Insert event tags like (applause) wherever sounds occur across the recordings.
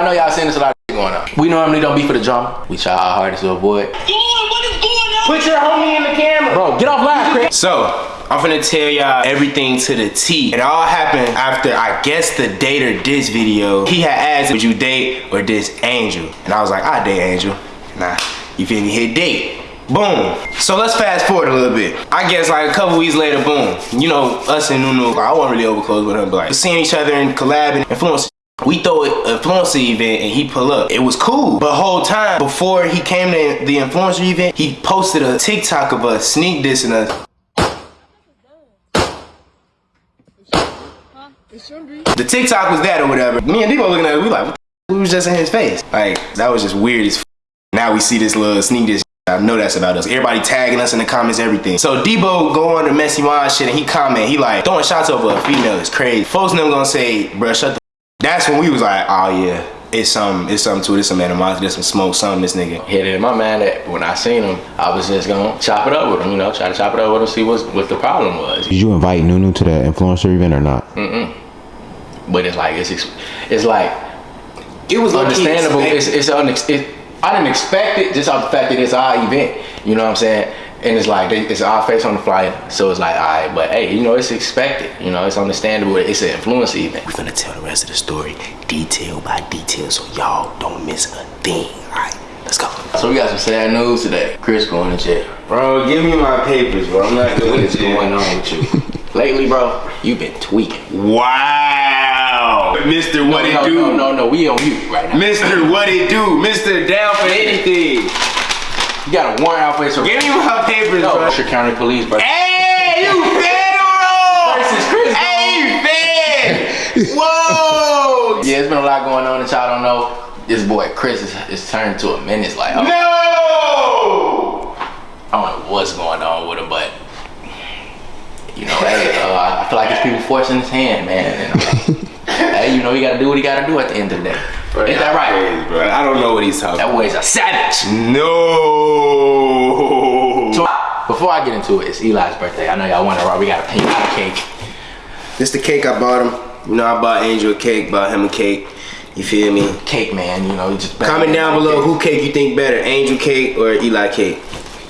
I know y'all seen this a lot of going on. We normally don't be for the drama. We try our hardest to avoid. Put your homie in the camera. Bro, get off live, Chris. So, I'm finna tell y'all everything to the T. It all happened after, I guess, the date or diss video. He had asked, would you date or diss Angel? And I was like, I date Angel. Nah, you feel me? Hit date. Boom. So let's fast forward a little bit. I guess like a couple weeks later, boom. You know, us and Nunu, I wasn't really over close with him, but like seeing each other and collabing, influence. We throw an influencer event and he pull up. It was cool. But whole time before he came to the influencer event, he posted a TikTok of us sneak dissing us. The TikTok was that or whatever. Me and Debo looking at it, we like, we was just in his face. Like, that was just weird as Now we see this little sneak diss I know that's about us. Everybody tagging us in the comments, everything. So Debo go on the messy wine shit and he comment, he like, throwing shots over a female is crazy. Folks them gonna say, bruh, shut the That's when we was like, oh yeah, it's some, it's something to it, it's some animosity, there's some smoke, something, this nigga. Hit it in my mind that when I seen him, I was just gonna chop it up with him, you know, try to chop it up with him, see what's, what the problem was. Did you invite Nunu to the influencer event or not? Mm-mm. But it's like, it's, it's like, It was understandable. It's, It's, it's, it, I didn't expect it just off the fact that it's our event. You know what I'm saying? And it's like they, it's our face on the flyer, so it's like, all right, but hey, you know, it's expected. You know, it's understandable. It's an influence event. We're gonna tell the rest of the story detail by detail so y'all don't miss a thing. Alright, let's go. So we got some sad news today. Chris going to jail. Bro, give me my papers, bro. I'm not What is going on with you? Lately, bro, you've been tweaking. Wow. Mr. What no, it no, do? No, no, no, we on you right now. Mr. What it do? Mr. Down for anything. You got a warrant out for this. Give me my papers, no, bro. Usher County Police, bro. Hey, you (laughs) federal! Versus Chris Hey, you fed! (laughs) Whoa! Yeah, it's been a lot going on that y'all don't know. This boy Chris is, is turned to a menace. Like, oh, No! I don't know what's going on with him, but you know, hey, uh, I feel like it's people forcing his hand, man. And, uh, (laughs) hey, you know, he got to do what he got to do at the end of the day. Ain't that right? Crazy, bro. I don't know what he's talking That boy's a savage. No! So, before I get into it, it's Eli's birthday. I know y'all wonder why we got a pink cake. This the cake I bought him. You know, I bought Angel a cake, bought him a cake. You feel me? Cake, man. You know, just Comment down below who cake you think better, Angel cake or Eli cake.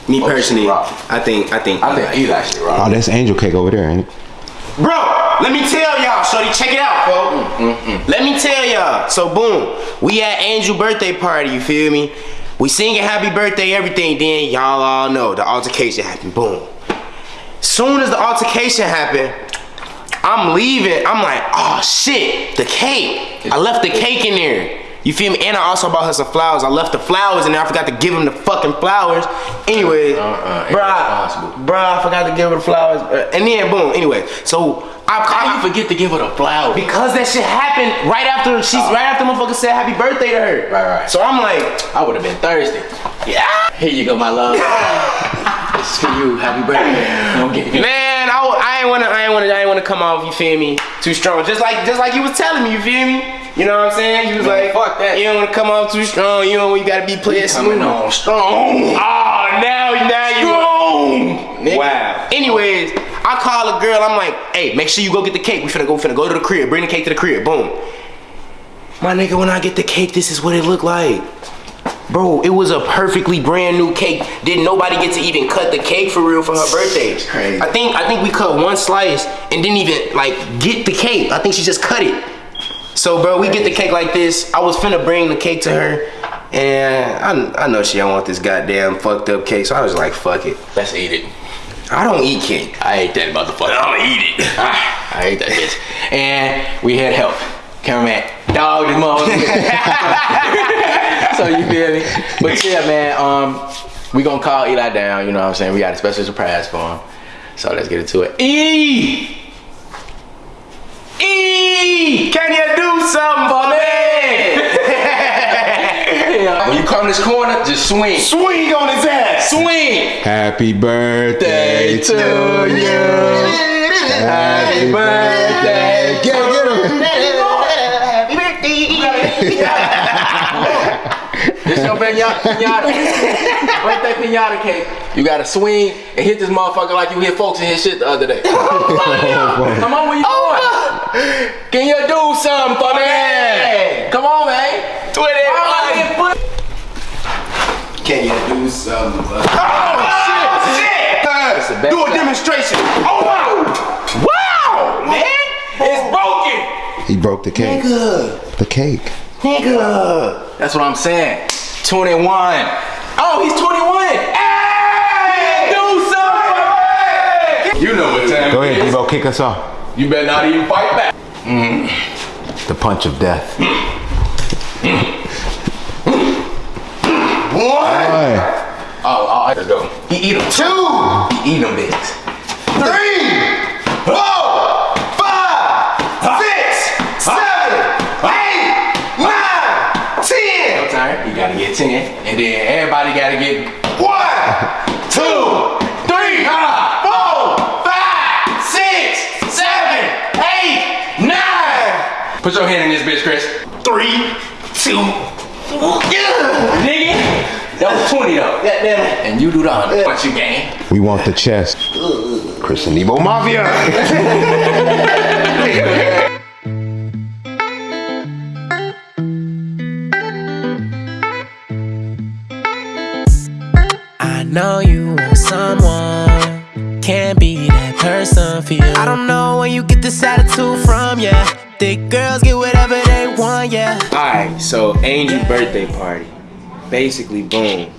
Me Oh, personally. I think I think I think Eli should rock. Oh, that's angel cake over there, ain't it? Bro, let me tell y'all, Shorty, check it out, folks. Mm, mm, mm. Let me tell y'all. So boom, we at Angel birthday party, you feel me? We singing happy birthday, everything, then y'all all know the altercation happened, boom. Soon as the altercation happened, I'm leaving, I'm like, oh shit, the cake. I left the cake in there. You feel me? And I also bought her some flowers. I left the flowers in there. I forgot to give him the fucking flowers. Anyway, Uh-uh, bruh, irresponsible. bruh, I forgot to give her the flowers. Uh, And then boom, anyway. So I, How you forget to give her the flower? because that shit happened right after she's oh. right after motherfucker said happy birthday to her. Right, right. So I'm like, I would have been thirsty. yeah. Here you go, my love. (laughs) this is for you. Happy birthday. Don't get it. Man, I, I ain't wanna, I ain't wanna, I ain't wanna come off. You feel me? Too strong. Just like, just like you was telling me. You feel me? You know what I'm saying? You was Man, like, fuck that. You don't wanna come off too strong. You know you gotta be playing Coming smooth. on strong. Oh, now, now you. Strong. Wow. Anyways, I call a girl. I'm like, hey, make sure you go get the cake. We finna go, finna go to the crib. Bring the cake to the crib. Boom. My nigga, when I get the cake, this is what it looked like. Bro, it was a perfectly brand new cake. Didn't nobody get to even cut the cake for real for her birthday? crazy. I think I think we cut one slice and didn't even like get the cake. I think she just cut it. So bro, we get the cake like this. I was finna bring the cake to her, and I, I know she don't want this goddamn fucked up cake. So I was like, fuck it. Let's eat it. I don't eat cake. I ate that motherfucker. I'll eat it. Ah, I ate that bitch. And we had help. Cameraman, dog this motherfucker. (laughs) so you feel me? But yeah, man, um, we gonna call Eli down, you know what I'm saying? We got a special surprise for him. So let's get into it. E! E! Can you do something for me? When you come this corner, just swing. Swing on his ass. Swing! Happy birthday Day to you. Happy birthday. Get, get him. This your pinata, pinata. birthday pinata cake. You gotta swing and hit this motherfucker like you hit folks in his shit the other day. Oh, come on, where you going? Oh, Can you do something for me? Come on, man. Put it on. Can you do some? Uh, Oh shit! the best Do a demonstration. Oh wow! Wow, man! It's broken. He broke the cake. The cake. Nigga. That's what I'm saying. 21. Oh, he's 21. Hey! Do something! You know what time Go ahead, is. Debo, kick us off. You better not even fight back. The punch of death. One. Oh, oh, let's go. He eat them. two, He eat them bitches. three, four, five, six, seven, eight, nine, ten. Time. You gotta get 10. And then everybody gotta get One, two, three, four, five, six, seven, eight, nine. Put your hand in this bitch, Chris. Three, two, yeah. Nigga. That was 20 though. Goddamn it. And you do the 100. What you gain? We want the chest. Chris and Debo Mafia. (laughs) I know you want someone, can't be that person for you. I don't know where you get this attitude from, yeah. Girls get whatever they want, yeah. Alright, so Angel birthday party. Basically, boom.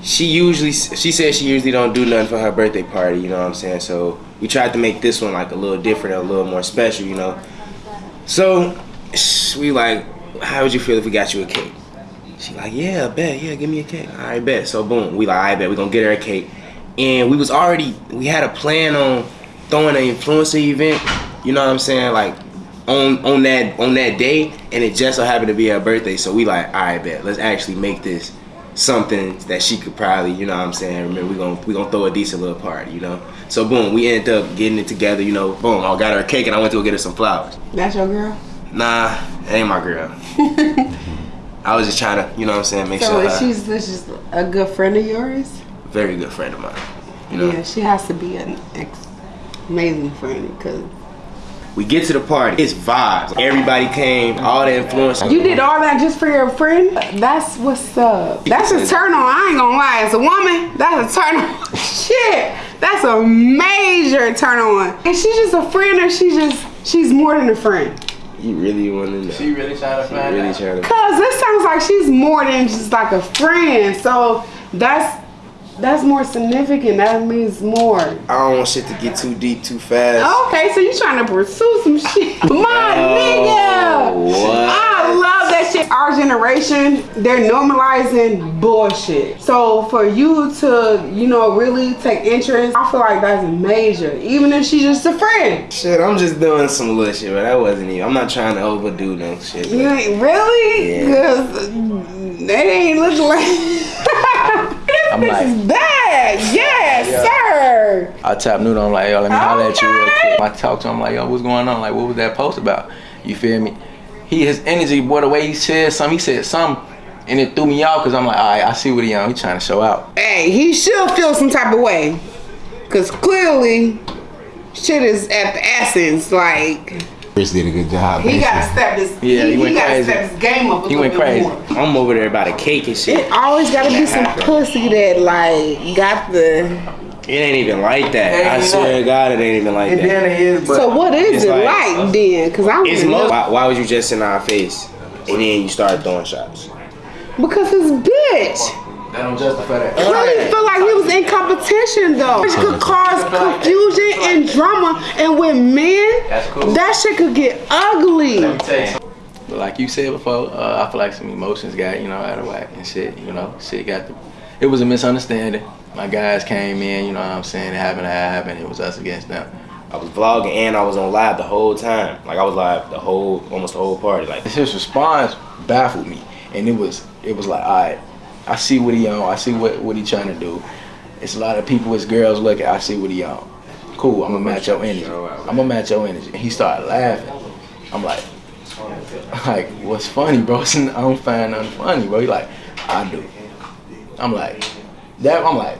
She usually, she says she usually don't do nothing for her birthday party, you know what I'm saying? So we tried to make this one like a little different, a little more special, you know? So we like, how would you feel if we got you a cake? She like, yeah, bet, yeah, give me a cake. All right, bet. So boom, we like, I bet we gonna get her a cake. And we was already, we had a plan on throwing an influencer event, you know what I'm saying? Like on on that on that day, and it just so happened to be her birthday. So we like, all right, bet, let's actually make this something that she could probably, you know what I'm saying? Remember, we gonna we gonna throw a decent little party, you know. So boom, we ended up getting it together, you know. Boom, I got her a cake, and I went to go get her some flowers. That's your girl? Nah, that ain't my girl. (laughs) I was just trying to, you know what I'm saying, make So sure her she's this is a good friend of yours? very good friend of mine. You know, Yeah, she has to be an ex- amazing friend because we get to the party, it's vibes. Everybody came, all the influence. you did all that just for your friend. That's what's up. That's a turn on. I ain't gonna lie. As a woman, that's a turn on. (laughs) Shit, that's a major turn on. And she's just a friend, or she just she's more than a friend. You really want to know? She really trying to find really out. trying to. Cause this sounds like she's more than just like a friend. So that's that's more significant. That means more. I don't want shit to get too deep too fast. Okay, so you trying to pursue some shit. (laughs) My oh, nigga! what? I love that shit. Our generation, they're normalizing bullshit. So for you to, you know, really take interest, I feel like that's major. Even if she's just a friend. Shit, I'm just doing some little shit, but that wasn't even. I'm not trying to overdo no shit. You ain't really? Yeah. Cause they ain't looking like (laughs) I'm like- is bad. Yes, sir. I tap Nunu, I'm like, yo, let me holler at you real quick. I talk to him like, yo, what's going on? Like, what was that post about? You feel me? He, his energy, boy, the way he said something, he said something, and it threw me off because I'm like, all right, I see what he on. He trying to show out. Hey, he should feel some type of way. Cause clearly shit is at the essence. Like Chris did a good job. he gotta step this Yeah, he went gotta crazy. step his game up a He little went bit crazy. more. I'm over there about the cake and shit. It always gotta be some pussy that like got the It ain't even like that. I swear like- to God, it ain't even like that. it is, but So what is it like- like, then? Cause I It's don't mo- know. why, why was you just in our face and then you started throwing shots? Because his bitch. That don't justify that. Really feel like he was in competition though. Which could cause confusion and drama. And with men, That's cool. that shit could get ugly. Let me tell you. But like you said before, uh, I feel like some emotions got, you know, out of whack and shit, you know, shit got the, it was a misunderstanding. My guys came in, you know what I'm saying, it happened, it happened, it was us against them. I was vlogging and I was on live the whole time. Like I was live the whole, almost the whole party. Like His response baffled me, and it was, it was like, all right, I see what he on, I see what, what he trying to do. It's a lot of people, it's girls looking, I see what he on. Cool, I'm gonna match your energy. I'm gonna match your energy. And he started laughing. I'm like, like, what's funny, bro? (laughs) I don't find nothing funny, bro. He like, I do. I'm like, that. I'm like,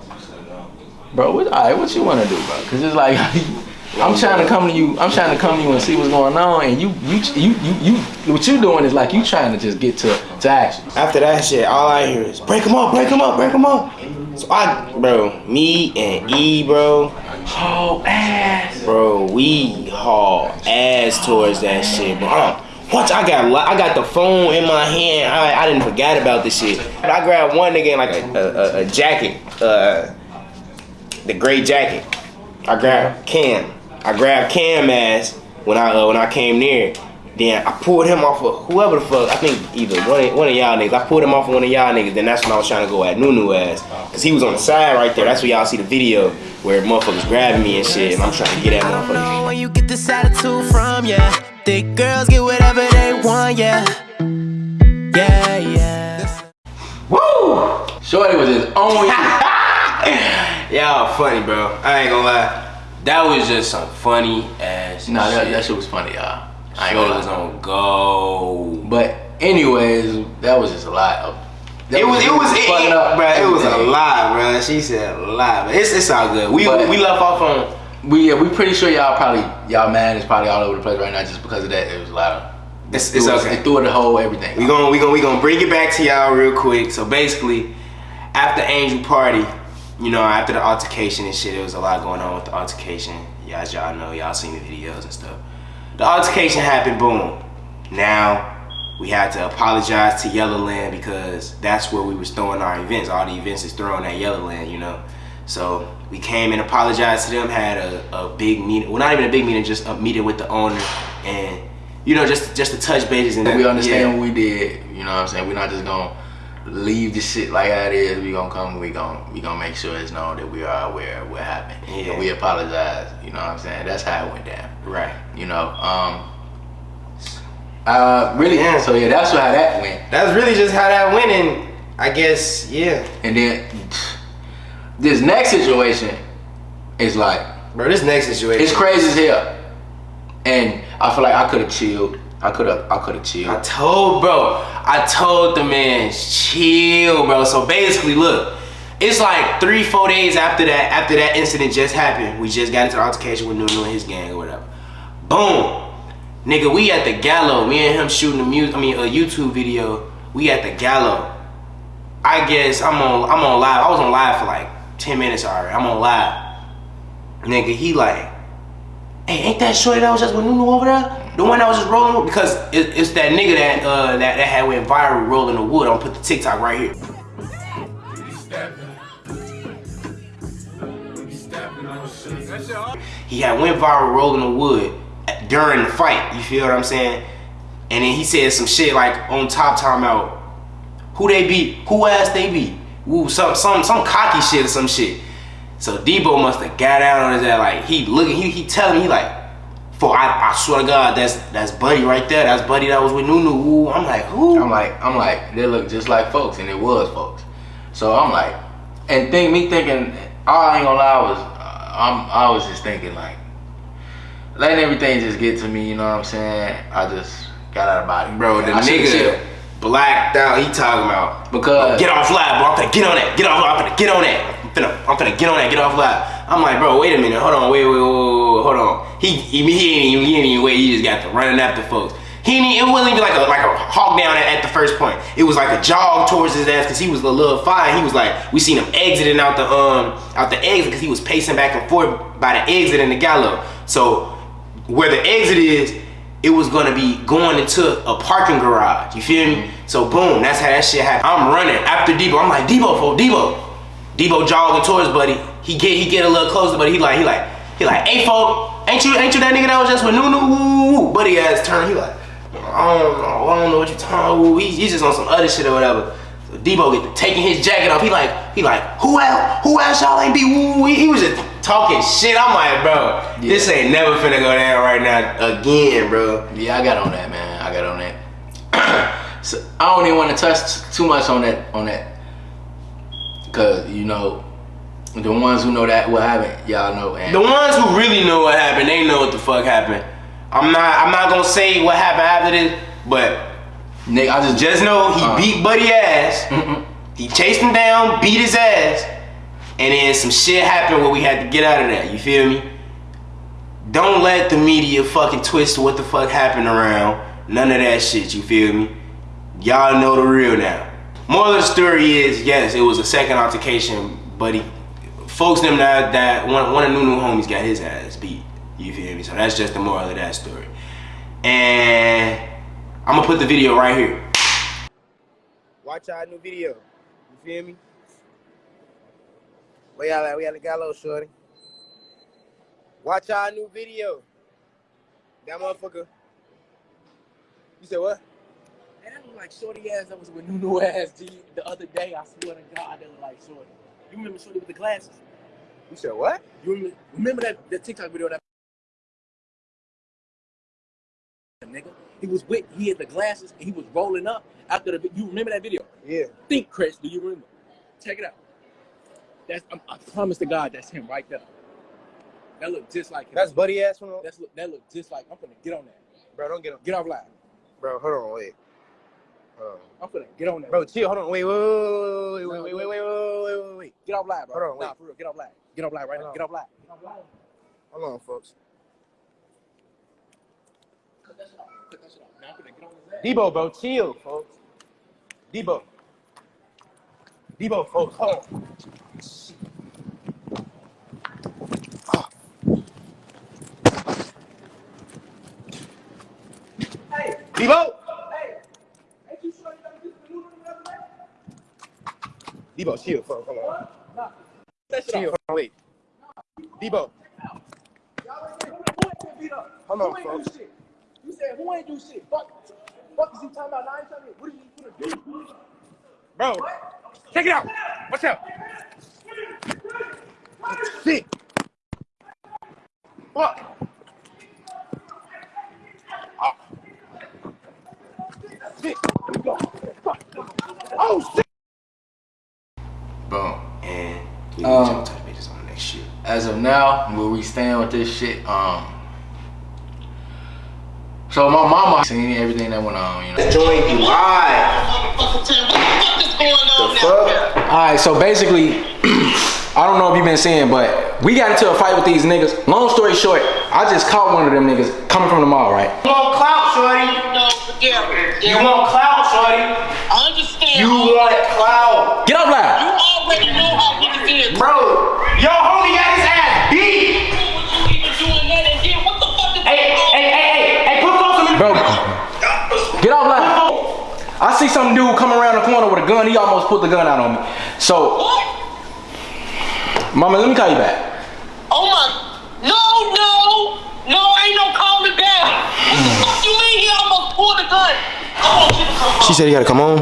bro, what, all right, what you want to do, bro? Cause it's like, (laughs) I'm trying to come to you. I'm trying to come to you and see what's going on, and you, you, you, you, you. What you doing is like you trying to just get to to action. After that shit, all I hear is break them up, break them up, break them up. So I, bro, me and E, bro, Oh ass. bro, we haul ass towards that shit, bro. I I got, I got the phone in my hand. I, I didn't forget about this shit. I grabbed one nigga in like a, a, a, a jacket, uh, the gray jacket. I grabbed Cam. I grabbed Cam ass when I uh, when I came near. Then I pulled him off of whoever the fuck. I think either one of, one of y'all niggas. I pulled him off of one of y'all niggas. Then that's when I was trying to go at Nunu ass, cause he was on the side right there. That's where y'all see the video where motherfuckers grabbing me and shit, and I'm trying to get at I don't know where you get this attitude from, yeah. Thick girls get whatever they want, yeah. Yeah, yeah. Woo! Shorty was just on you. Y'all funny, bro. I ain't gonna lie. That was just some funny ass. Nah, that, shit. that shit was funny, y'all. I ain't was on go. But anyways, that was just a lot of. that It was, it was, it, fucking up bro. It was a lie, bro. She said a lie, but it's it's all good. We But- we left off on. We yeah, we pretty sure y'all probably y'all man is probably all over the place right now just because of that. It was a lot of. It's, It, it's was, okay. it threw the whole everything. We gonna we gonna we gonna bring it back to y'all real quick. So basically, after Angel Party, you know, after the altercation and shit, there was a lot going on with the altercation. Yeah, as y'all know, y'all seen the videos and stuff. The altercation happened, boom. Now we had to apologize to Yellowland because that's where we was throwing our events. All the events is thrown at Yellowland, you know. So we came and apologized to them, had a, a big meeting. Well, not even a big meeting, just a meeting with the owner and you know, just just to touch bases and we understand yeah. what we did. You know what I'm saying? We're not just gonna leave the shit like how it is. We gonna come. We gonna we gonna make sure it's known that we are aware of what happened. Yeah. And we apologize. You know what I'm saying? That's how it went down. Right. You know. Um. Uh. Really. Yeah. So yeah, that's how that went. That's really just how that went, and I guess yeah, And then this next situation is like bro. This next situation, it's crazy as hell. And I feel like I could have chilled. I could have. I could have chilled. I told bro, I told the man chill, bro. So basically, look, it's like three, four days after that, after that incident just happened. We just got into altercation with Nunu and his gang or whatever. Boom, nigga, we at the Gallo. Me and him shooting a music. I mean, a YouTube video. We at the Gallo. I guess I'm on. I'm on live. I was on live for like ten minutes already. I'm on live. Nigga, he like, hey, ain't that shorty that was just with Nunu over there? The one that was just rolling with? Because it, it's that nigga that uh that, that had went viral rolling the wood. I'm gonna put the TikTok right here. He had went viral rolling the wood during the fight. You feel what I'm saying? And then he said some shit like on top time out. Who they beat? Who ass they beat? Ooh, some some some cocky shit or some shit. So Debo must have got out on his ass like he looking, he he telling me he like, for I, I swear to God, that's that's Buddy right there. That's Buddy that was with Nunu. Ooh, I'm like, who? I'm like, I'm like, they look just like folks, and it was folks. So I'm like, and think me thinking, I ain't gonna lie was, uh, I'm, I was just thinking like, letting everything just get to me. You know what I'm saying? I just got out of body, Bro, the I nigga blacked out. He talking about Because- get off live, bro. I'm get on that. Get off. I'm get on that. I'm finna, I'm finna get on that. Get off live. I'm like, bro, wait a minute. Hold on. Wait, wait, wait, wait, hold on. He, he, he ain't even, he ain't even wait. He just got to running after folks. He even- it wasn't even like a like a hawk down at, at the first point. It was like a jog towards his ass because he was a little fine. He was like, we seen him exiting out the um out the exit because he was pacing back and forth by the exit in the gallo. So where the exit is, it was gonna be going into a parking garage. You feel me? So boom, that's how that shit happened. I'm running after Debo. I'm like Debo, for Debo. Debo jogging towards Buddy. He get he get a little closer, but he like he like he like, hey folk, ain't you ain't you that nigga that was just with Nunu? Woo. Buddy ass turn. He like, I don't know, I don't know what you talking. Woo. He, he's just on some other shit or whatever. So Debo get to taking his jacket off. He like he like who else? Who else y'all ain't be? Woo. He, he was just talking shit. I'm like, bro, this ain't never finna go down right now again, bro. Yeah, I got on that, man. I got on that. (clears throat) so I don't even want to touch too much on that, on that, cause you know, the ones who know that what happened, y'all know. And The ones who really know what happened, they know what the fuck happened. I'm not I'm not gonna say what happened after this, but Nick, I just just know he Uh. beat Buddy ass. he chased him down, beat his ass, and then some shit happened where we had to get out of that. You feel me? Don't let the media fucking twist what the fuck happened around. None of that shit, you feel me? Y'all know the real now. Moral of the story is, yes, it was a second altercation, but he, folks them that, that one, one of Nunu homies got his ass beat. You feel me? So that's just the moral of that story. And I'm gonna put the video right here. Watch our new video. You feel me? Where y'all at? We at the gallows, shorty. Watch our new video. That motherfucker. You said what? And that look like shorty ass that was with Nunu ass G the other day. I swear to God, that look like shorty. You remember shorty with the glasses? You said what? You remember, remember that the TikTok video that nigga? He was with he had the glasses and he was rolling up after the you remember that video? Yeah. Think Chris, do you remember? Check it out. That's I'm, I promise to God that's him right there. That look just like him. That's buddy ass from That's look that look just like I'm gonna get on that. Bro, don't get on. Get off live. Bro, hold on, wait. On. I'm gonna get on that. Bro, chill, hold on. Wait, wait, wait, wait, wait, wait, wait, wait, wait, wait, wait. Get off live, bro. Hold on, Nah, for real. Get off live. Get off live right Hold now. on. Get off live. Get off live. Hold on, folks. Cut that shit off. Cut that shit off. Now I'm gonna get on his ass. Debo, bro, chill, folks. Debo. Debo, folks, hold on. Ah. Debo! Debo, chill, hold on. That shit Chill, hold on, wait. Debo, hold on, folks. You said who ain't do shit? Fuck. Fuck is you talking about? Now you telling me what are you gonna do? Bro, check it out. Watch out. Shit. Fuck. Ah. Shit. Fuck. Oh, shit. Boom. And we Um, touch bases on the next shit. As of now, where we stand with this shit, um. So my mama seen everything that went on, you know. Joint live. What the fuck is going on now? All right, so basically, (clears throat) I don't know if you've been seeing, but we got into a fight with these niggas. Long story short, I just caught one of them niggas coming from the mall, right? You want clout, shorty? No, forget. You want clout, shorty? I understand. You want that. clout? Get up You loud. already know how niggas is. Bro, your homie got his ass beat. What you even doing that and then what the fuck is Hey, hey, hey, hey, hey, put folks in the Bro, get off loud. I see some dude come around the corner with a gun. He almost put the gun out on me. So, What? mama, let me call you back. Oh my. No, no. No, ain't no calling back. What the fuck you mean he almost pulled the gun? I want you to come home. She said he gotta come on.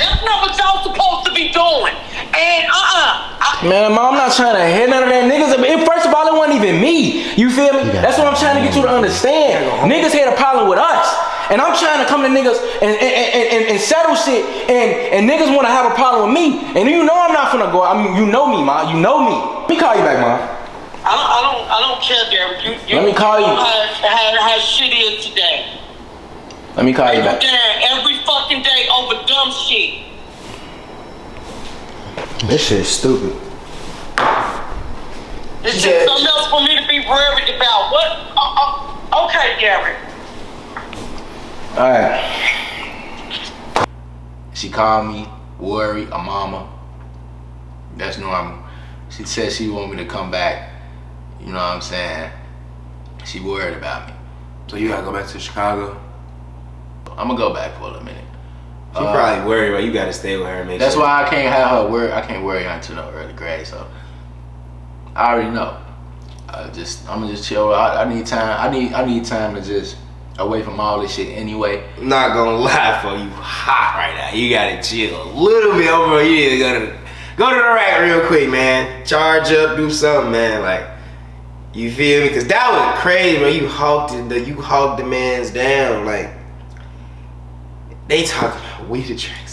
That's not what y'all supposed to be doing. And uh-uh. I, Man, mom, I'm not trying to hit none of that niggas. It, first of all, it wasn't even me. You feel me? That's what I'm trying to get you to understand. Niggas had a problem with us. And I'm trying to come to niggas and, and, and, and, and settle shit. And, and niggas want to have a problem with me. And you know I'm not finna go. I mean, you know me, ma. You know me. Let me call you back, mom. I don't, I don't, I don't care, Derek. You, you Let me call you. know How, how, how shit is today. Let me call you You back. down every fucking day over dumb shit. This shit is stupid. It's Yeah. just something else for me to be worried about. What? Uh, uh, okay, Gary. All right. She called me, worried, a mama. That's normal. She said she want me to come back. You know what I'm saying? She worried about me. So you gotta go back to Chicago? I'm gonna go back for a minute. She probably worried, but you gotta stay with her and make That's sure. why I can't have her worry. I can't worry until no early grade. So I already know. I just I'm gonna just chill. I, I need time. I need I need time to just away from all this shit anyway. Not gonna (laughs) lie for you hot right now. You gotta chill a little bit over. You need to go to the, go to the rack real quick, man. Charge up, do something, man. Like you feel me? Cause that was crazy, man. You hawked it, the you hawked the man's down. Like they talking about we the track.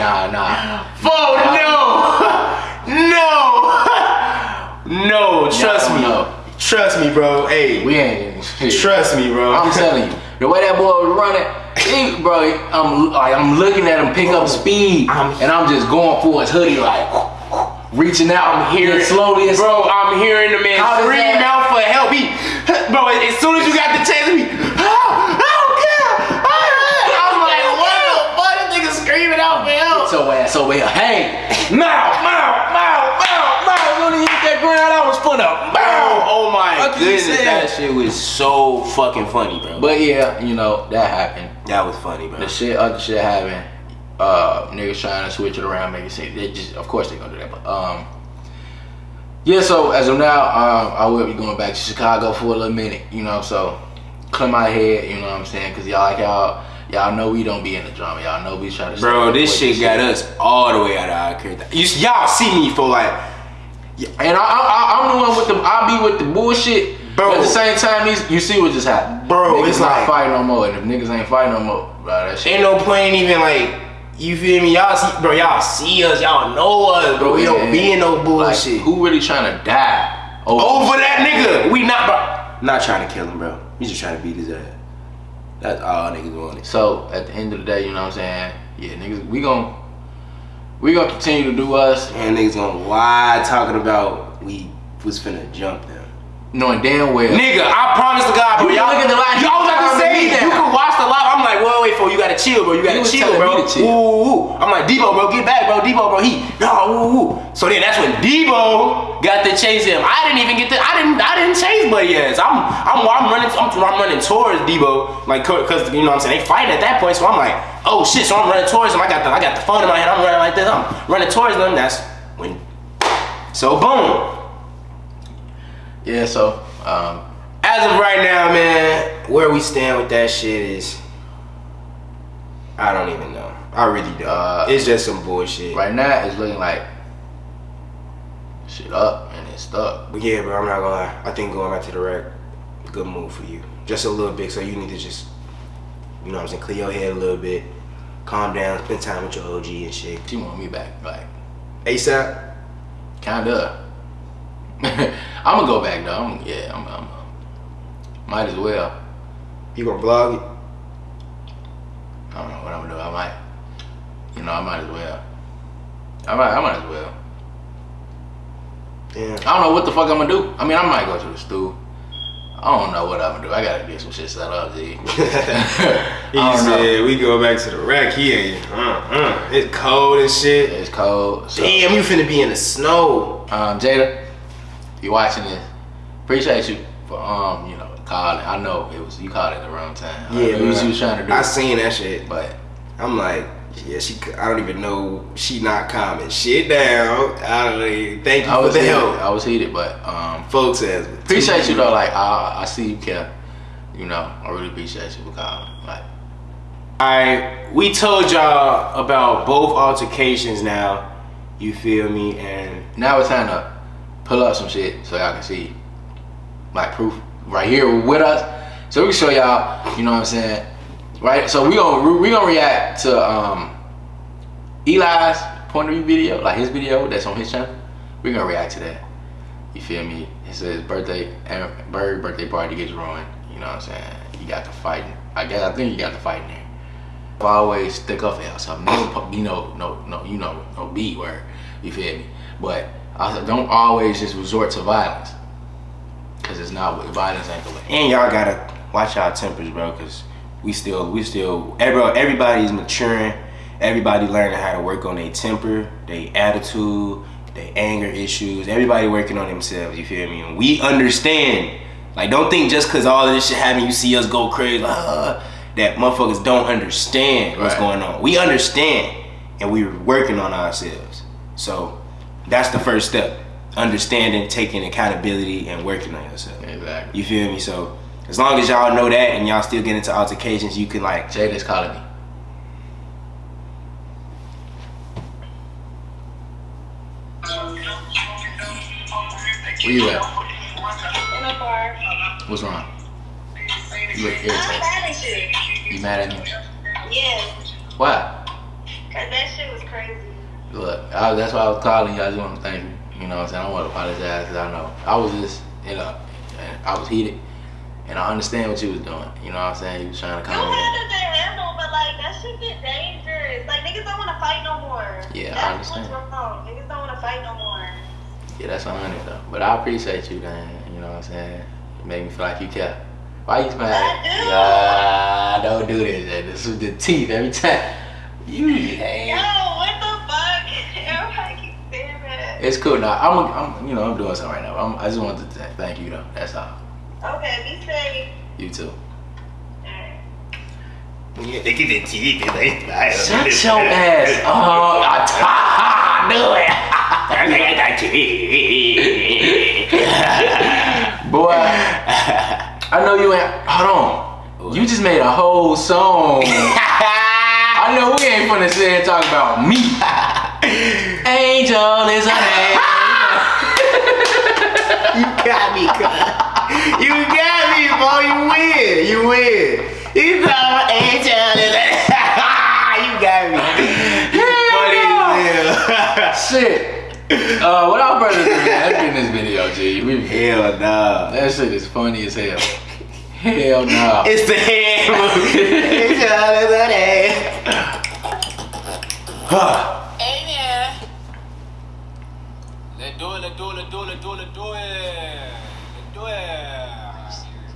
Nah, nah. (laughs) Oh no, (laughs) no, no. Trust me, no. trust me, bro. Hey, We ain't shit. trust me, bro. I'm telling you, the way that boy was running, he, bro, I'm like I'm looking at him pick up speed, I'm- and I'm just going for his hoodie, like reaching out. I'm hearing slowly. and bro. I'm hearing the man How scream out for help. He, bro, as soon as you got the chance, he, oh, I don't care. I was like, what the fuck? This nigga screaming out for help. So ass over here. Hey, Mow, mow, mow, mow, mow. when you hit that ground, I was for the Bro, oh my Fuck you goodness, saying? that shit was so fucking funny, bro. But yeah, you know that happened. that was funny, bro. The shit, other shit happened. Uh, niggas trying to switch it around, make it seem. They just, of course, they gonna do that. But um, yeah. So as of now, um, I will be going back to Chicago for a little minute. You know, so clear my head. You know what I'm saying? Cause y'all like y'all. Y'all know we don't be in the drama. Y'all know we try to. Bro, this shit from got us all the way out of our character. You, y'all see me for like, And I, I, I'm the one with the. I be with the bullshit. Bro. At the same time, these, you see what just happened. Bro, niggas it's not like- fighting no more. And if niggas ain't fighting no more, bro, that shit. ain't no point even like, you feel me? Y'all see, bro, y'all see us, y'all know us, bro. We don't be in no Like, bullshit. who really trying to die? Over that nigga, we not, bro. Not trying to kill him, bro. We just trying to beat his ass. That's all niggas wanted. So at the end of the day, you know what I'm saying? Yeah, niggas, we gon' we gonna continue to do us, And niggas gonna lie talking about we was finna jump them. Knowing damn well. Nigga, I promise to God, bro. You Y'all look at the live, Y'all was about to say me you can watch the live. I'm like, whoa, wait, for you gotta chill, bro. You gotta You chill, bro. chill. Ooh, ooh. I'm like, Debo, bro, get back, bro. Debo, bro. He, no, ooh, ooh. So then that's when Debo got to chase him. I didn't even get to. I didn't. I didn't chase Buddy ass. I'm, I'm, I'm running. I'm, I'm running towards Debo, like, cause you know what I'm saying. They fighting at that point, so I'm like, oh shit. So I'm running towards him. I got the, I got the phone in my hand. I'm running like this. I'm running towards them. That's when. So boom. Yeah, so um, As of right now, man, where we stand with that shit is, I don't even know. I really don't. Uh, it's just some bullshit. right now it's looking like shit up and it's stuck. But yeah, bro, I'm not gonna lie. I think going back to the rec, good move for you. Just a little bit, so you need to just, you know what I'm saying, clear your head a little bit, calm down, spend time with your OG and shit. She want me back, like ASAP. kinda. (laughs) I'm gonna go back though. I'm, yeah, I'm, I'm might as well. You gonna vlog it? I don't know what I'm gonna do. I might, you know, I might as well. I might, I might as well. Yeah. I don't know what the fuck I'm gonna do. I mean, I might go to the stool. I don't know what I'm gonna do. I gotta get some shit set up, G. (laughs) (laughs) He don't know. said we go back to the rack. He ain't. Uh, uh, it's cold and shit. It's cold. So, Damn, you finna be in the snow. um, Jada, you watching this, appreciate you for um, you know, calling. I know it was you called at the wrong time. I Yeah, knew what man. you was trying to do. I seen that shit. but I'm like, yeah, she. I don't even know. She not calming shit down. I don't even, thank you I for was the heated. help. I was heated, but um, Folks says appreciate you though. Like I, I see you care. You know, I really appreciate you for calling. Like. Alright, we told y'all about both altercations now. You feel me? And Now it's time to pull up some shit so y'all can see like proof right here with us. So we show y'all, you know what I'm saying? Right? So we gonna we gonna react to um Eli's point of view video, like his video that's on his channel. we gonna react to that. You feel me? It says birthday and bird birthday party gets ruined. You know what I'm saying? You got the fighting. I guess I think you got the fighting there. I Always stick up for something. No, you know, no, no, you know, no B word. You feel me? But I don't always just resort to violence, cause it's not what violence ain't the way. and y'all gotta watch our tempers, bro, cause we still we still every, everybody's maturing. Everybody learning how to work on their temper, their attitude, their anger issues. Everybody working on themselves. You feel me? And we understand. Like, don't think just cause all of this shit happen, you see us go crazy. Uh, that motherfuckers don't understand what's Right. going on. We understand, and we're working on ourselves. So that's the first step: understanding, taking accountability, and working on yourself. Exactly. You feel me? So as long as y'all know that and y'all still get into altercations, you can like Jada's calling me. Where you at? In a bar. What's wrong? You look I'm irritated. mad at you. You mad at me? Yes. Why? Cause that shit was crazy. Look, I, that's why I was calling you. I just want to thank you. You know what I'm saying? I don't want to apologize because I know I was just, you know, I was heated. And I understand what you was doing. You know what I'm saying? You was trying to You calm me down. handled it handle, but like that shit get dangerous. Like niggas don't wanna fight no more. Yeah, I That's understand. what's wrong. Niggas don't wanna fight no more. Yeah, that's a hundred though. But I appreciate you, man. You know what I'm saying? You made me feel like you care. Why you smiling? I do. Nah, don't do this. man. This is the teeth every time. You Yo, what the It's cool now. I'm, I'm, you know, I'm doing something right now. I'm, I just wanted to thank you though. That's all. Okay, be safe. You too. Alright. Look at the teeth. Shut Shut your ass. (laughs) (laughs) Oh, I, I knew it. (laughs) Boy, I know you ain't. Hold on. You just made a whole song. I know we ain't finna sit here and talk about me. Angel is a name. You got me, cuz. You got me, boy. You win. You win. You thought angel is (laughs) You got me. You funny as hell. (laughs) Shit. Uh, what our brothers do, man? In this video, G. We, Hell no. that shit is funny as hell. Hell no. It's the hand movie. Angel is a name. Huh. Hey, man. Let's do it, let's do it, do it, do it, do it. Let's do it.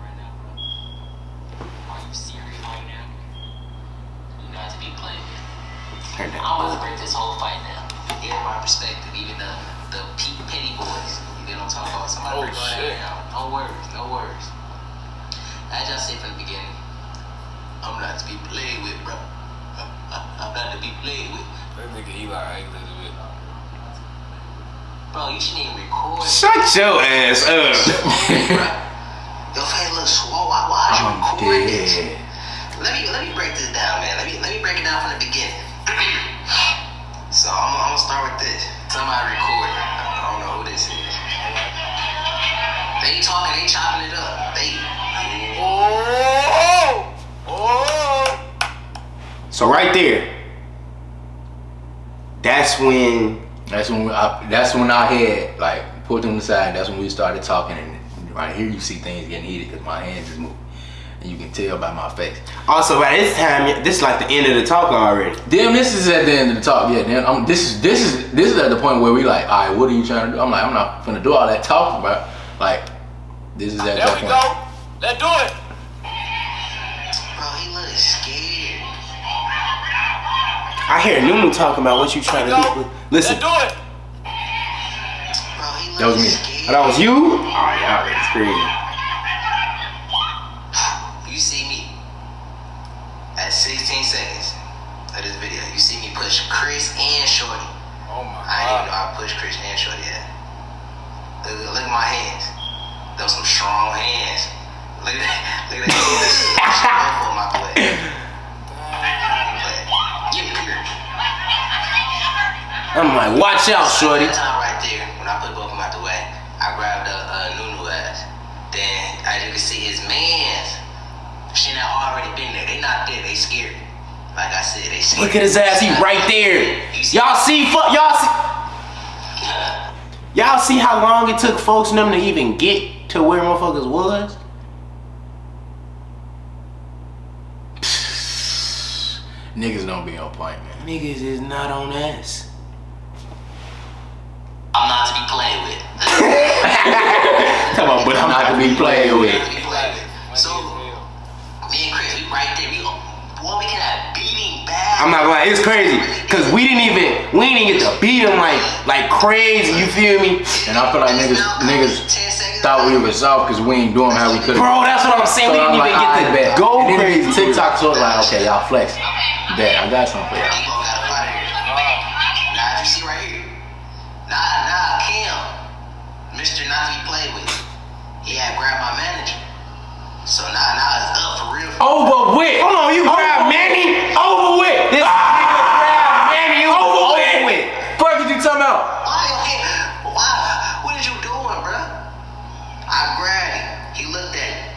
Turn I'm that. about to break this whole fight down. Yeah, my perspective, even the the Pete Petty boys. What I'm talking about? Somebody Oh, break all that shit. No words, no words. As I said from the beginning, I'm not to be played with, bro. (laughs) I'm not to be played with. That nigga Eli ain't. Bro, you shouldn't even record. Shut your ass up. bro. Your face looks swole. Why, why are you I'm recording this? dead. Let me let me break this down, man. Let me let me break it down from the beginning. (clears throat) so I'm, I'm gonna start with this. Somebody recording. I don't know who this is. They talking, they chopping it up. They Oh! Oh! So right there, that's when That's when we, I, that's when I had like put them aside. That's when we started talking, and right here you see things getting heated because my hands is moving, and you can tell by my face. also by this time this is like the end of the talk already. Damn, this is at the end of the talk. Yeah, damn, I'm, this is this is this is at the point where we like, all right, what are you trying to do? I'm like, I'm not gonna do all that talking, bro. Like, this is at There that point. There we go. Let's do it. I hear Nunu talking about what you trying to Go. do. Listen, do it. Bro, he looks That was me. oh, that was you? Oh yeah, that's crazy. You see me at 16 seconds of this video. You see me push Chris and Shorty. Oh my I didn't even know god. I pushed Chris and Shorty at. Look, look at my hands. Those some strong hands. Look at that. Look at that. I'm like, watch out, shorty. That time right there, when I put both of them out the way, I grabbed the uh, Nunu ass. Then, as you can see, his mans, she not already been there. They not there. They scared. Like I said, they scared. Look at his ass, he right there. Y'all see, fuck, y'all see, (laughs) y'all see how long it took folks and them to even get to where motherfuckers was? Niggas don't be on point, man. Niggas is not on ass. Not to be played with. Not to be played with. So, me and Chris, we right there. We, boy, we can have beating back. I'm not lying, it's crazy. Cause we didn't even, we didn't get to beat him like, like crazy, you feel me? And I feel like niggas niggas thought we was soft because we ain't doing how we could. Bro, that's what I'm saying, we didn't even get to go and then crazy. TikTok so like, okay, y'all flex. Bet I got something for y'all. So now, now it's up for real. Over with. Hold on, you grab Manny? Over with. This nigga grab Manny over, with. Fuck is you talking about? Why, okay, why, what is you doing, bro? I grabbed him. He looked at me.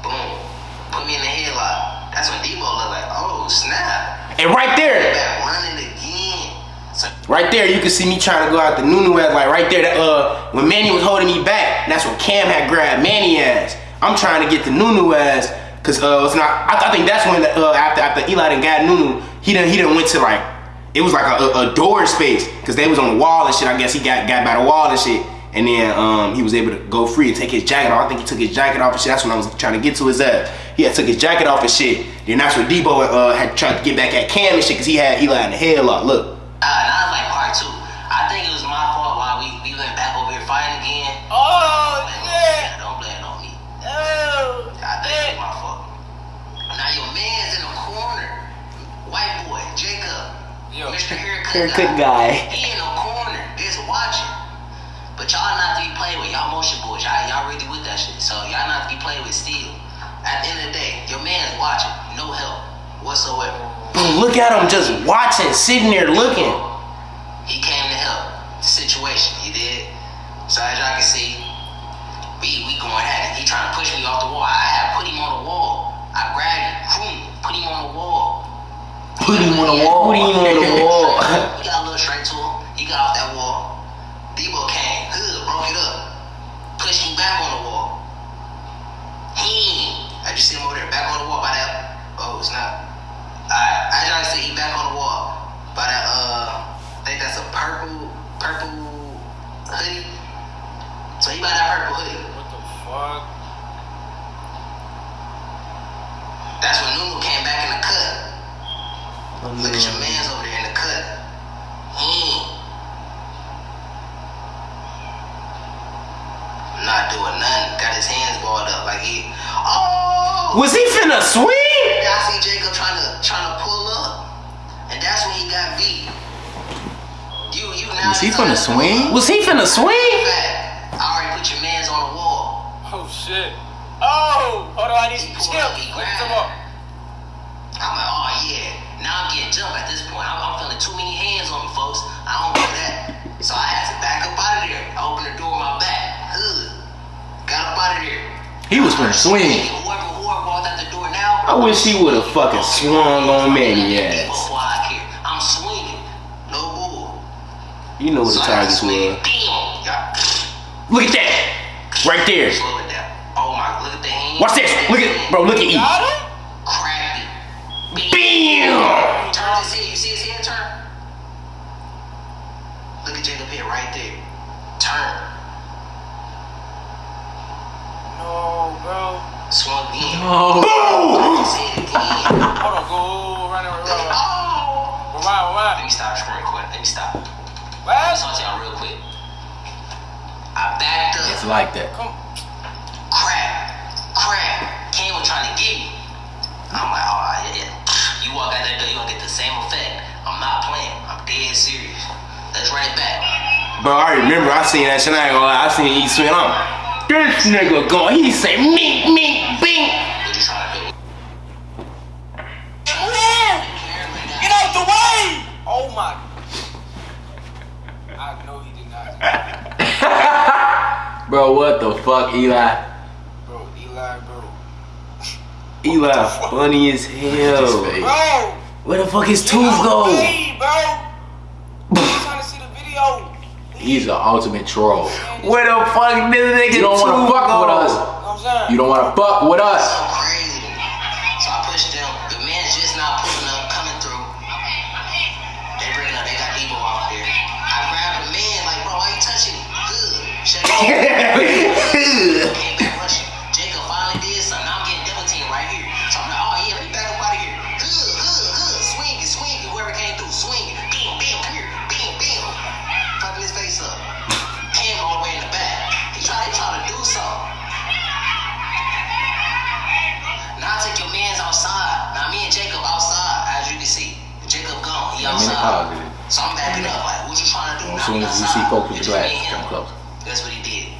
Boom. Put me in the headlock. That's when Debo looked like, oh, snap. And right there, running again. So, right there, you can see me trying to go out the Nunu ass. Like right there, that, uh, when Manny was holding me back, that's when Cam had grabbed Manny ass. I'm trying to get the Nunu ass, cause uh, it's not. I, I think that's when uh, after after Eli done got Nunu, he done he done went to like it was like a, a, a door space because they was on the wall and shit. I guess he got got by the wall and shit. And then um, he was able to go free and take his jacket off. I think he took his jacket off and shit. That's when I was trying to get to his ass. He had took his jacket off and shit. Then that's when Debo uh, had tried to get back at Cam and shit because he had Eli in the headlock. Look. Haircut, Haircut guy. (laughs) He in the corner, just watching. But y'all not to be played with. Y'all motion boys. Y'all, y'all really with that shit. So y'all not to be played with still. At the end of the day, your man's watching. No help whatsoever. Bro, look at him just watching, sitting there looking. He came to help the situation. He did. So as y'all can see, we we going at it. He trying to push me off the wall. I Put him on the wall. Put him on the (laughs) wall. We got a little straight to him. He got off that wall. Debo came, hood, broke it up, pushed him back on the wall. He, I just see him over there, back on the wall by that. Oh, it's not. Alright, as y'all see, he back on the wall by that. Uh, I think that's a purple, purple hoodie. So he by that purple hoodie. What the fuck? That's when Nunu came back in the cut. Look at your man's over there in the cut. Hmm. He not doing nothing. Got his hands balled up like he. Oh! Was he finna swing? I see Jacob trying to trying to pull up, and that's when he got beat. You you now. Was he finna swing? Was he finna swing? I already put your man's on the wall. Oh shit. Oh, hold on, I need He some pulled up, chill. he Look grabbed some up. I'm like, oh yeah. Now I'm getting jumped at this point. I'm, I'm feeling too many hands on me, folks. I don't do that. So I had to back up out of there. I opened the door with my back. Ugh. Got up out of there. He was finna swing. Whoever, whoever walked out the door now. I wish he would have fucking swung on Manny ass. I care. I'm swinging. No bull. You know what the So I targets swing. were. Bam. Yeah. Look at that. Right there. Slow it down. Oh my, look at the hand. Watch this. Look at, bro, look at E. Got him? Cracked it. Bam! Turn his head. You see his head turn? Look at Jacob here right there. Turn. No, bro. Swung in. Boom! (laughs) His head again. Hold on, go run, run, run, run. Oh! Rewind, Let rewind. me stop screen quick. Let me stop. What? I'll talk to y'all real quick. I backed up. It's like that. Come. Crack. Crack. Kane was trying to get me. I'm like, oh, yeah, yeah. You walk out that door, you gonna get the same effect. I'm not playing. I'm dead serious. Let's run it back. Bro, I remember I seen that shit. I ain't gonna lie. I seen E swing on. This nigga going. He say mink, mink, bink. What you trying to do? Get out the way! Oh my. I know he did not. (laughs) Bro, what the fuck, Eli? Bro, Eli, bro. Eli, funny as hell. Bro! Where the fuck his tooth go? way, bro! (laughs) I'm trying to see the video. He's the ultimate troll. Where the fuck did the nigga You don't wanna fuck go? with us. You know what I'm saying? You don't wanna fuck with us. (laughs) (laughs) Jacob gone. I'm in the outside. closet. So I'm backing up. Like, what you trying to do? As soon as you see folks with It's the just glass, me come him. close. That's what he did.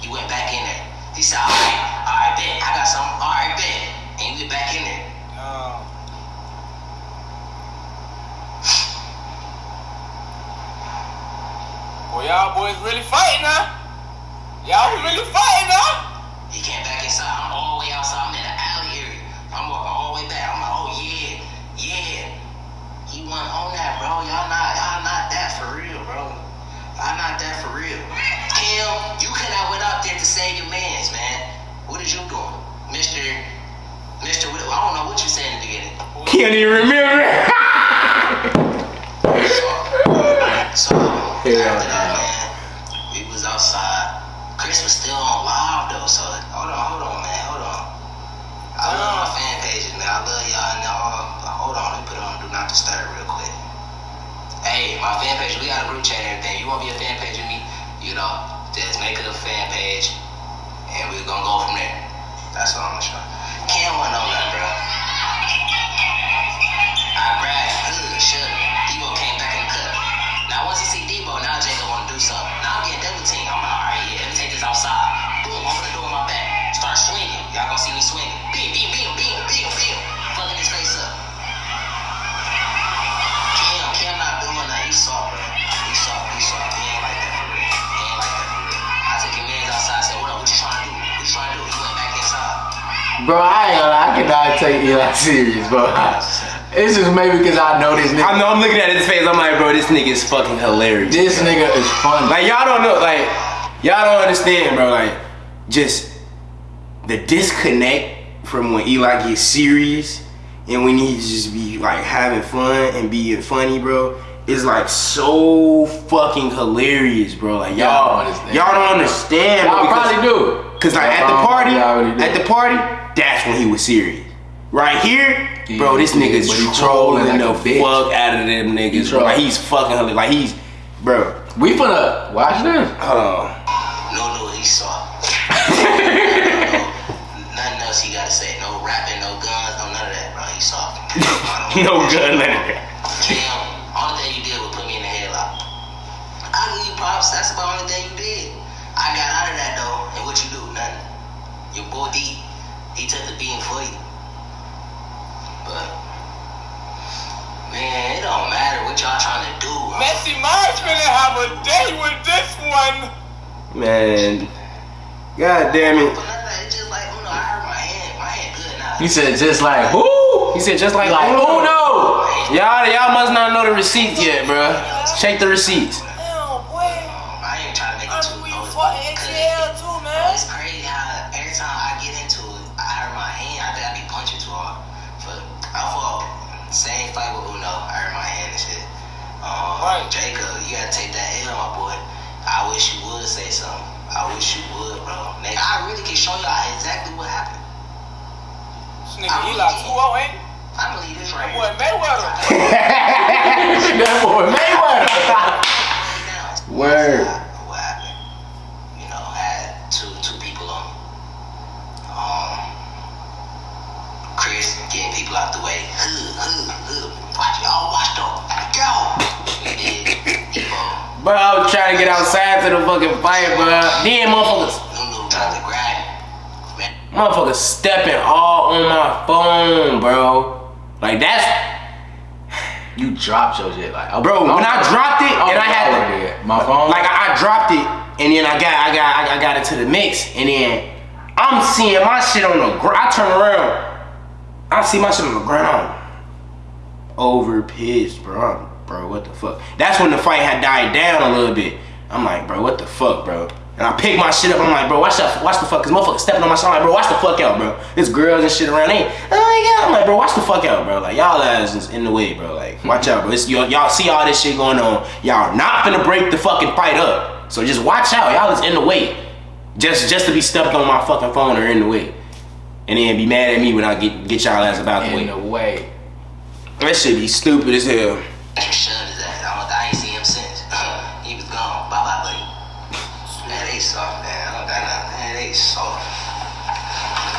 He went back in there. He said, all right, all right, bet. I got something. All right, bet. And he went back in there. Um, boy, y'all boys really fighting now. Y'all really fighting can't even remember. so, so yeah. Now, we was outside. Chris was still on live though, so hold on, hold on, man, hold on. I love my fan page man. I love y'all and all. Hold on, let me put it on do not disturb real quick. Hey, my fan page, we got a group chat and everything. You want to be a fan page with me? You know, just make it a fan page and we're gonna go from there. That's all. Bro, I ain't gonna lie, I cannot take Eli serious, bro. It's just maybe because I know this nigga. I know I'm looking at his face. I'm like, bro, this nigga is fucking hilarious. This nigga is funny. Like y'all don't know, like y'all don't understand, bro. Like just the disconnect from when Eli gets serious and when he just be like having fun and being funny, bro. Is like so fucking hilarious, bro. Like Y'all y'all, don't understand. y'all don't understand. Y'all probably do. Cause like at the party, at the party, that's when he was serious. Right here, Yeah, bro, this yeah, nigga's trolling trolling the like a bitch. fuck out of them niggas. bro. Like he's fucking hilarious. Like he's, bro. We finna watch this. Hold on. No, no, he saw. (laughs) Nothing else he gotta say. No rapping, no guns, no none of that, bro. He soft. (laughs) No gun letter. Cam, only thing you did was put me in the headlock. I give you props. That's took the beating for you. But man, it don't matter what y'all trying to do. Messi March finna have a day with this one. Man. God damn it. But none of that. It's just like, oh no, I hurt my hand. My hand good now. He said just like who? He said just like, Like oh who know? Y'all, y'all must not know the receipts yet, bro. Check the receipts. Same fight with Uno. I hurt my hand and shit. Um, Right. Jacob, you gotta take that L, my boy. I wish you would say something. I wish you would, bro. Nigga, I really can show y'all exactly what happened. This nigga Eli 2 ain't he? I believe this right That boy Mayweather. that boy Mayweather. now. Word. What happened? You know, had two two people on me. Um, Chris getting people out the way. Hood, hood, hood. Watch y'all, watch though. Go. We did. Evo. Bro, I was trying to get outside to the fucking fight, bro. Then motherfuckers, Lulu tried to grab me. Man, motherfuckers stepping all on my phone, bro. Like that's, You dropped your shit like oh, bro. When I dropped it and I had to, to my phone. like I, I dropped it and then I got I got I, I got it to the mix and then I'm seeing my shit on the ground. I turn around, I see my shit on the ground. Over pissed, bro. I'm- bro, what the fuck? That's when the fight had died down a little bit. I'm like, bro, what the fuck, bro? And I pick my shit up. I'm like, bro, watch that, watch the fuck, cause motherfuckers stepping on my shit. I'm like, bro, watch the fuck out, bro. There's girls and shit around. They, oh my god. I'm like, bro, watch the fuck out, bro. Like y'all ass is in the way, bro. Like, watch out, bro. Y'all, see all this shit going on. Y'all not finna break the fucking fight up. So just watch out. Y'all is in the way. Just just to be stepped on my fucking phone or in the way. And then be mad at me when I get get y'all ass about the in way. the way. That shit be stupid as hell. Where Shun is at? I, don't, I ain't seen him since. Uh, he was gone. Bye bye, buddy. Man, they soft, man. I don't got nothing. Man, they soft.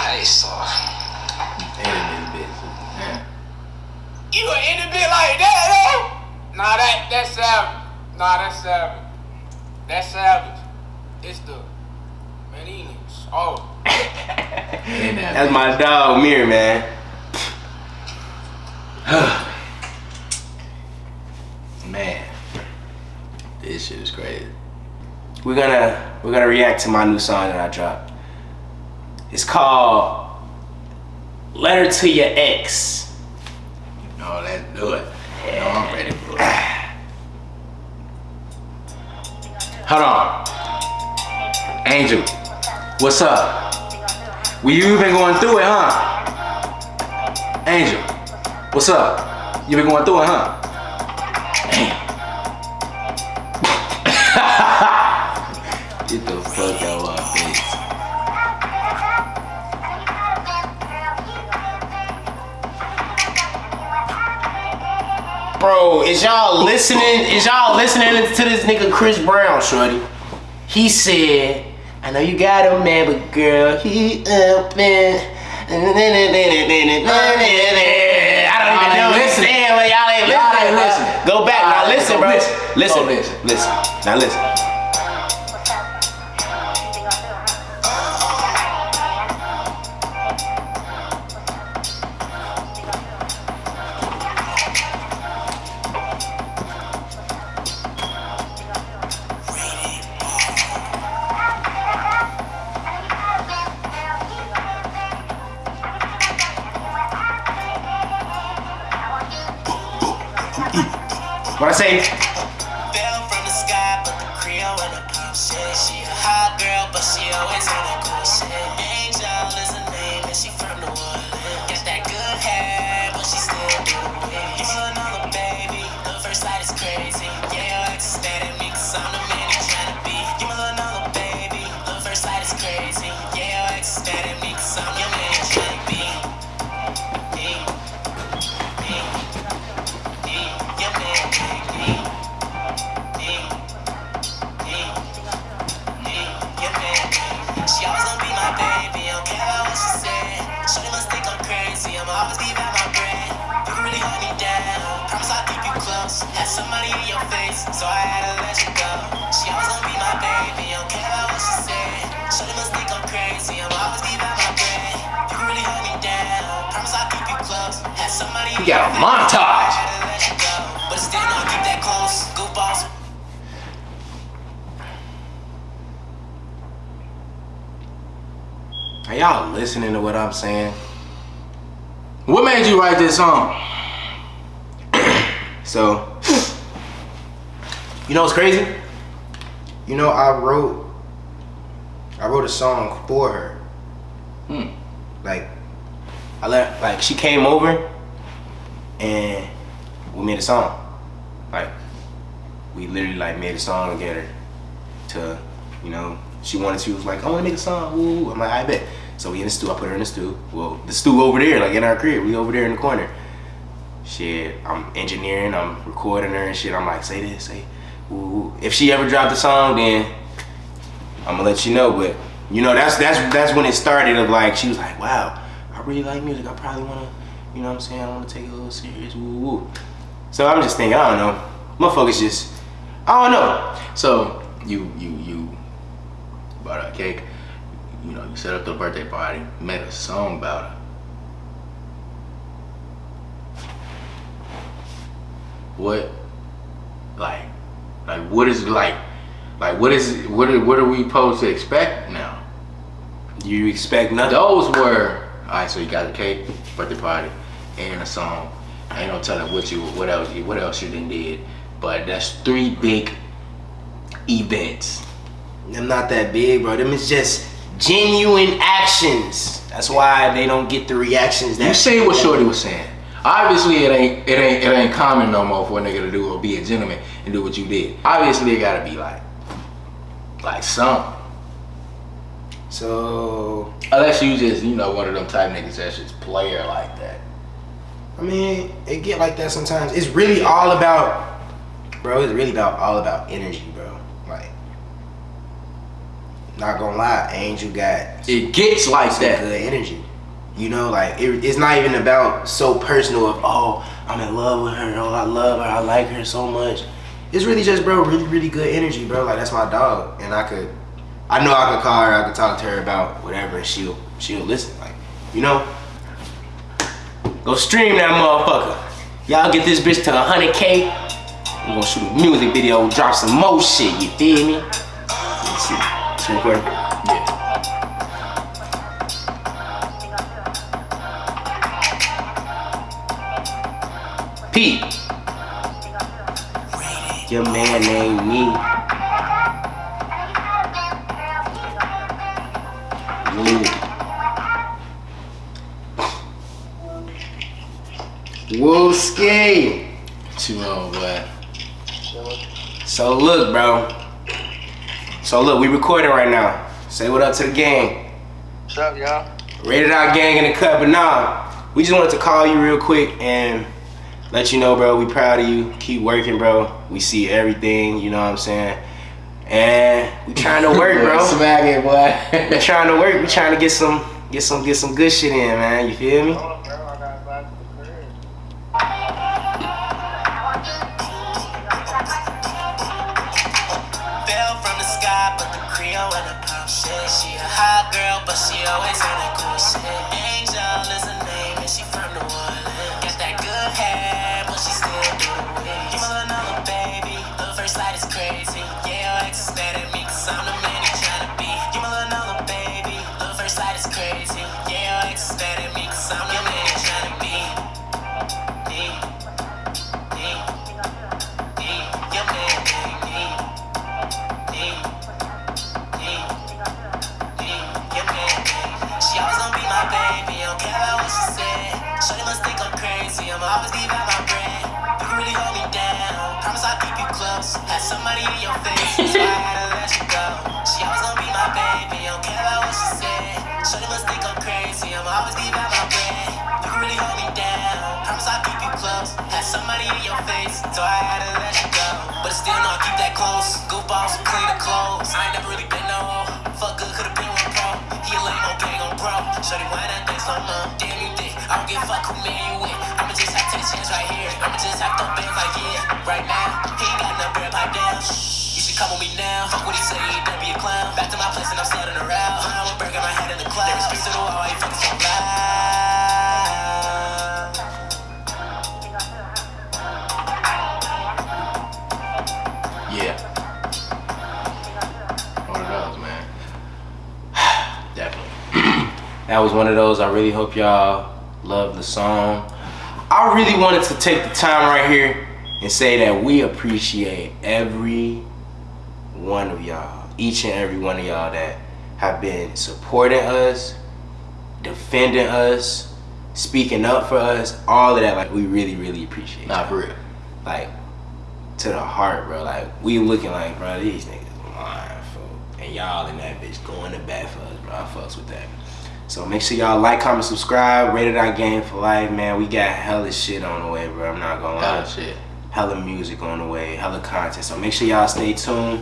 They soft. And this bitch. Yeah. You an any bit like that, though? Nah, that that's savage. Nah, that's savage. That's savage. It's the man, these niggas. Oh, And that That's my dog, Mirror, man. (sighs) man. This shit is crazy. We're gonna we're gonna react to my new song that I dropped. It's called Letter to Your Ex. No, let's do it. No, I'm ready for it. (sighs) Hold on. Angel, what's up? Well, you been going through it, huh? Angel, what's up? You been going through it, huh? (laughs) Get the fuck out of my face. Bro, is y'all listening? Is y'all listening to this nigga Chris Brown, shorty? He said, I know you got a man, but girl, he up and. I don't even know what he's saying, but y'all ain't listening. ain't Go back, now listen, bro. listen. Listen, listen, listen. listen. Now listen. Are y'all listening to what I'm saying? What made you write this song? (clears throat) So, (sniffs) you know what's crazy? You know, I wrote, I wrote a song for her. Hmm. Like, I let, like, she came over, and we made a song. Like, we literally like made a song together. To, you know, she wanted, to, was like, I want to make a song. Woo. woo." I'm like, I bet. So we in the stew. I put her in the stew. Well, the stew over there, like in our crib. We over there in the corner shit, I'm engineering, I'm recording her and shit. I'm like, say this, say, ooh. If she ever dropped a song, then I'm gonna let you know. But you know, that's that's that's when it started. Of like, she was like, wow, I really like music. I probably wanna, you know what I'm saying? I wanna take it a little serious. Woo woo. So I'm just thinking, I don't know. Motherfuckers just, I don't know. So you you you bought a cake. You know, you set up the birthday party, made a song about her. What, like, like what is like, like what is what are what are we supposed to expect now? You expect nothing. Those were all right. So you got a cake, birthday party, and a song. I ain't no telling what you what else you what else you done did, but that's three big events. Them not that big, bro. Them is just genuine actions. That's why they don't get the reactions that You see what Shorty was saying. Obviously, it ain't it ain't it ain't common no more for a nigga to do or be a gentleman and do what you did. Obviously, it gotta be like like something. So Unless you just you know one of them type niggas that's just player like that. I mean, it get like that sometimes. It's really all about, bro. It's really about all about energy, not gonna lie, Angel got It gets like some that. good energy. You know, like it, it's not even about so personal of oh I'm in love with her, oh I love her, I like her so much. It's really just bro, really really good energy, bro. Like that's my dog, and I could, I know I could call her, I could talk to her about whatever, and she'll she'll listen. Like, you know, go stream that motherfucker. Y'all get this bitch to 100k. We gonna shoot a music video, drop some more shit. You feel me? It's recording. Yeah. Pete. Your man named me. Woo. Woo ski. Too old, boy. So look, bro. So look, we recording right now. Say what up to the gang. What's up, y'all? Rated out gang in the cut, but nah, we just wanted to call you real quick and let you know, bro, we proud of you. Keep working, bro. We see everything, you know what I'm saying? And we trying to (laughs) work, bro. Smack it, boy. we trying to work. We trying to get some, get some, get some good shit in, man. You feel me? Oh, face, so I had to let you go. But still, no, I keep that close. Goofballs, clean the clothes. I ain't never really been no. Fuck good, could've been one pro. He a lame on gang on bro. Shorty, why that thing so low? Damn, you dick. I don't give a fuck who man you with. I'ma just have to take a chance right here. I'ma just have to bands like yeah. Right now, he ain't got enough bread pipe down. You should come with me now. Fuck what he say, he don't be a clown. Back to my place and I'm sliding around. I'm burger, my head in the clouds. That was one of those. I really hope y'all love the song. I really wanted to take the time right here and say that we appreciate every one of y'all, each and every one of y'all that have been supporting us, defending us, speaking up for us, all of that. Like we really, really appreciate. Nah, for real. Like to the heart, bro. Like we looking like, bro, these niggas lying, fool. And y'all in that bitch going to bat for us, bro. I fucks with that. So make sure y'all like, comment, subscribe. Rated our game for life, man. We got hella shit on the way, bro. I'm not gonna lie. Oh, shit. Hella music on the way, hella content. So make sure y'all stay tuned.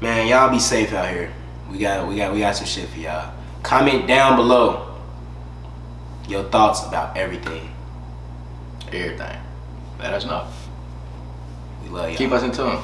Man, y'all be safe out here. We got we got we got some shit for y'all. Comment down below your thoughts about everything. Everything. Let us know. We love y'all. Keep us in tune.